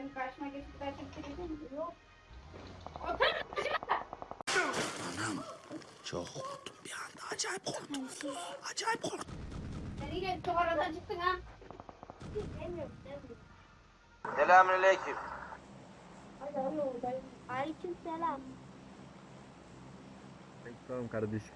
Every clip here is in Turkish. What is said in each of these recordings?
Ben karşıma geçip daha çektireceğim. Yok. Anam çok korktum bir anda acayip korktum. Acayip korktum. Sen yine çok aradan çıktın ha. Demiyorum, demiyorum. Selamünaleyküm. Hadi hadi oradayım. Aleyküm selam. Tamam kardeşim.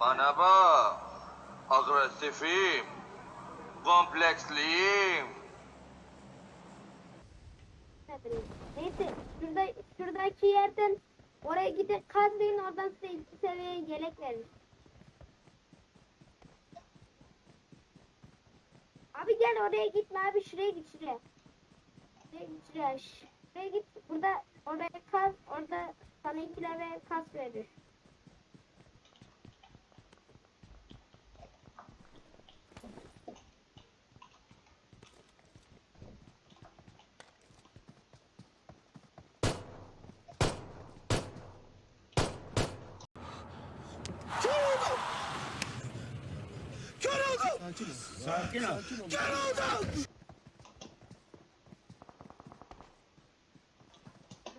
Bana bak. Agresifim. Kompleksliyim. Neyse şurada şuradaki yerden oraya gidip kazmayın oradan size iki seviye yelek verir. Abi gel oraya gitme abi şuraya git şuraya. Şuraya git şuraya. Şuraya git burada oraya kaz orada sana iki level kas verir. Oldum. Sakin ol. Kör oldum.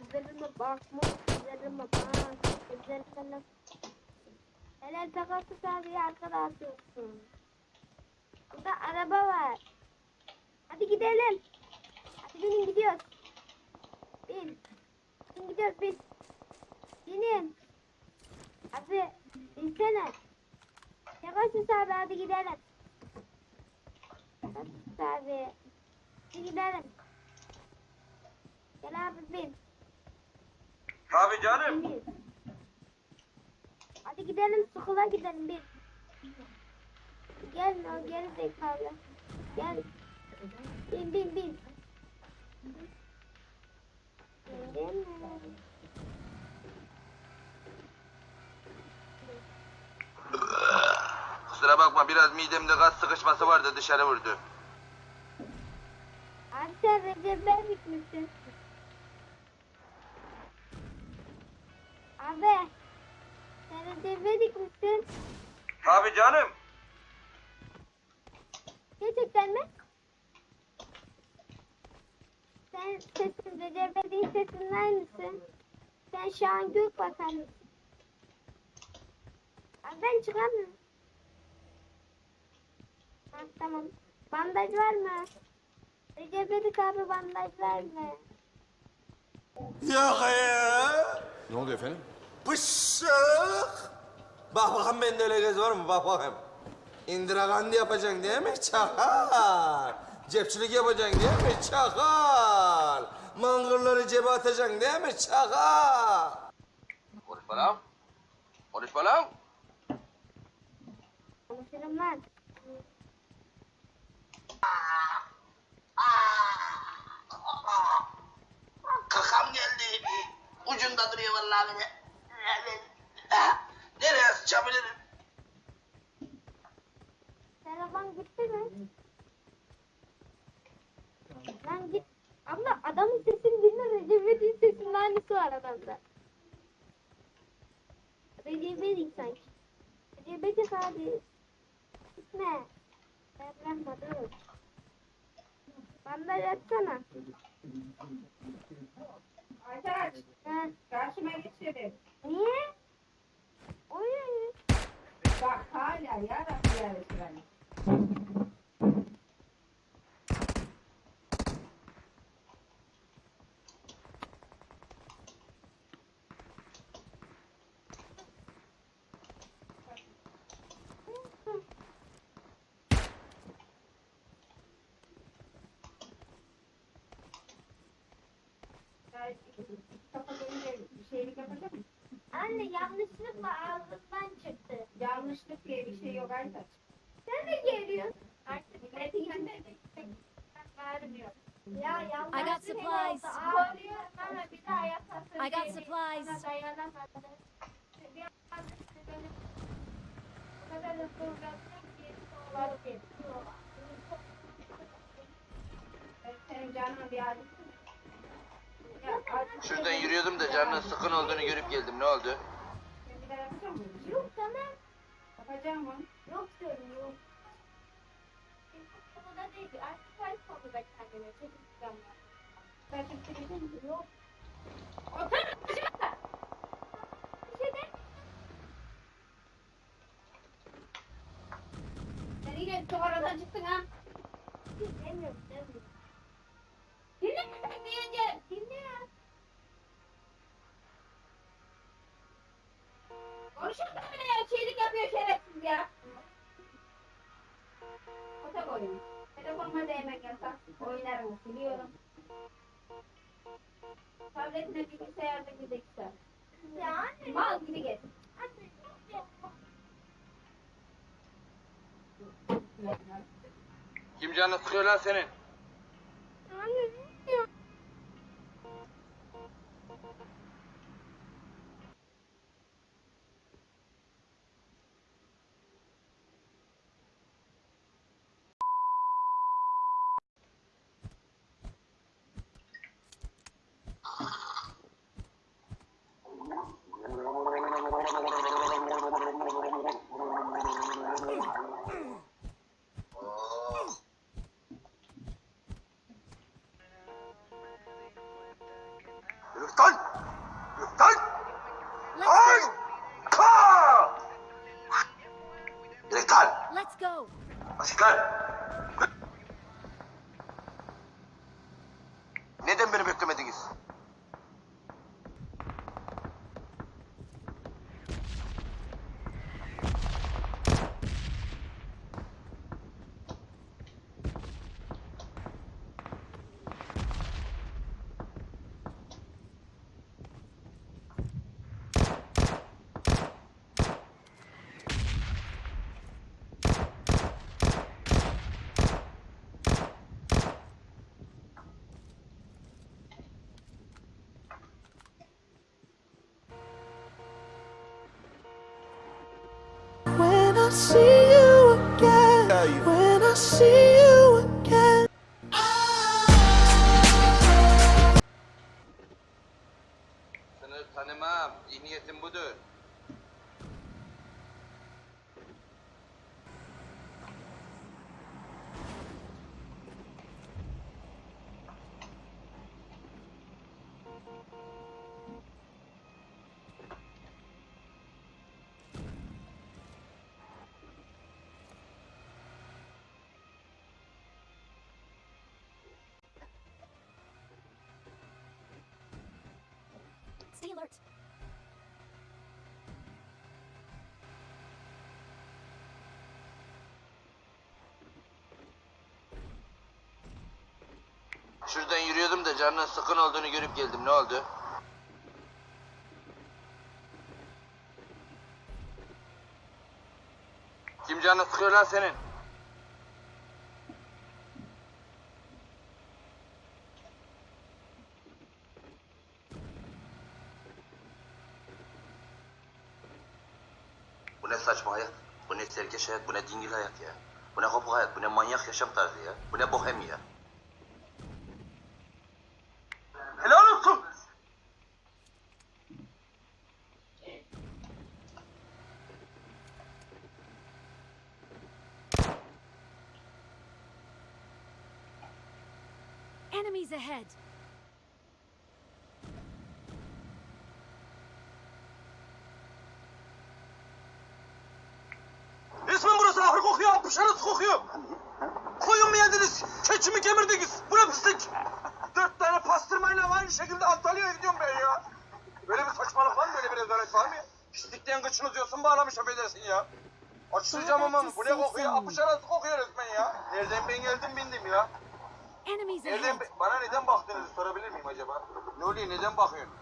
Üzerime bakma, üzerime bak, üzerime Helal takası sahibi arkada atıyorsun. Burada araba var. Hadi gidelim. Hadi binin gidiyoruz. Bin. Bin gidiyoruz bin. Binin. Abi binsene. Takası sahibi hadi gidelim. Sahibi. Hadi gidelim. Gel abi bin. Tabii canım. Emir. Hadi gidelim Sukula gidelim bir. Gel o geri zekalı. Gel. Bin bin bin. Bindin mi? Kusura bakma biraz midemde gaz sıkışması vardı dışarı vurdu. Abi sen Recep Bey bitmişsin. Abi. Sen Recep Bey dikmişsin. Tabii canım. Gerçekten mi? Sen sesin Recep Bey'in sesinin aynısın. Sen Şahan Gökbakan mısın? Abi ben çıkamıyorum. Ha, tamam. Bandaj var mı? Recep Edik abi bandaj var mı? Yok ya. Ne oluyor efendim? Pışık. Bak bakalım bende öyle göz var mı? Bak bakayım. Indira Gandhi yapacaksın değil mi? Çakal. Cepçilik yapacaksın değil mi? Çakal. Mangırları cebe atacaksın değil mi? Çakal. Konuşma lan. Konuşma lan. Konuşurum lan. Ucunda duruyor vallahi beni. Ha, Nereye sıçabilirim? Telefon gitti mi? Lan git. Abla adamın sesini dinle Recep İvedik'in sesinin aynısı var adamda. Recep İvedik sanki. Recep İvedik abi. Gitme. Ben bırakma dur. Bandaj atsana. Aytaç, Ha. karşıma geç dedim. Niye? Oy. Bak hala yarabbi ya Anne yanlışlıkla ağzımdan çıktı. Yanlışlık diye bir şey yok Aytaç. Sen de geliyorsun. Artık yanında vermiyor. Ya I got bir supplies. Ağlıyor bir daha. I got supplies. Dayanamadı. O kadar hızlı uğraştım ki Senin canına bir acısı. Şuradan yürüyordum da canının sıkın olduğunu görüp geldim. Ne oldu? Yok tamam. Yapacağım mı? Yok diyorum yok. Konuda değil. Artık her konuda kendine çekip tutamıyor. Yok. Otur aşağıda. Bir şey de. Sen yine çok aradan çıktın ha. Demiyorum demiyorum. Dinle diyeceğim. Dinle ya. Bile ya. Şeylik yapıyor şerefsiz ya. Otak oyunu. Telefonuma değmek yasak. Oynarım biliyorum. Tabletine bilgisayarda gidek sen. Ya anne. Mal gibi gez. Kim canını sıkıyor lan senin? Anne. Let's go. Let's go. See you again, when I see you Stay alert. Şuradan yürüyordum da canının sıkın olduğunu görüp geldim. Ne oldu? Kim canını sıkıyor lan senin? Ne saçma hayat? Bu ne serkeş hayat? Bu ne dingil hayat ya? Bu ne kopuk hayat? Bu ne manyak yaşam tarzı ya? Bu ne bohem ya? Helal olsun. Enemies ahead. Ahır kokuyor. Koyun mu yediniz? Keçi mi kemirdiniz? Bu ne pislik? Dört tane pastırmayla aynı şekilde Antalya'ya gidiyorum ben ya. Böyle bir saçmalık var mı? Böyle bir rezalet var mı? Pislikten kıçını diyorsun bağlamış affedersin ya. Açtıracağım ama bu ne kokuyor? Apışarız kokuyor resmen ya. Nereden ben geldim bindim ya. Nereden, bana neden baktığınızı sorabilir miyim acaba? Ne oluyor neden bakıyorsun?